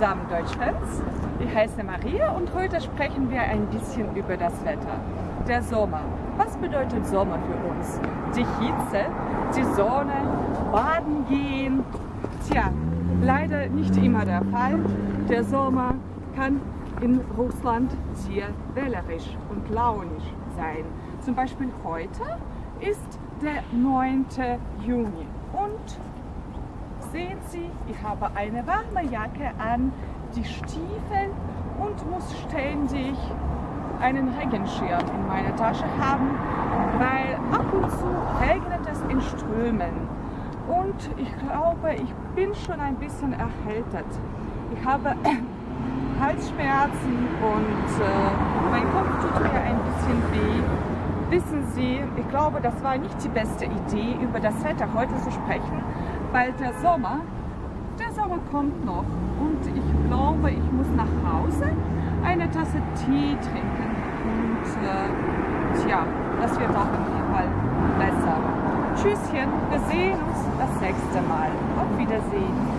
zusammen Deutschfans. Ich heiße Maria und heute sprechen wir ein bisschen über das Wetter. Der Sommer. Was bedeutet Sommer für uns? Die Hitze, die Sonne, baden gehen. Tja, leider nicht immer der Fall. Der Sommer kann in Russland sehr wählerisch und launisch sein. Zum Beispiel heute ist der 9. Juni und sehen Sie, ich habe eine warme Jacke an, die Stiefel und muss ständig einen Regenschirm in meiner Tasche haben, weil ab und zu regnet es in Strömen. Und ich glaube, ich bin schon ein bisschen erhältet. Ich habe Halsschmerzen und äh, mein Kopf tut mir ein bisschen weh. Wissen Sie, ich glaube, das war nicht die beste Idee, über das Wetter heute zu sprechen, weil der Sommer, der Sommer kommt noch und ich glaube, ich muss nach Hause eine Tasse Tee trinken und äh, tja, das wird auf jeden Fall besser. Tschüsschen, wir sehen uns das nächste Mal. Auf Wiedersehen.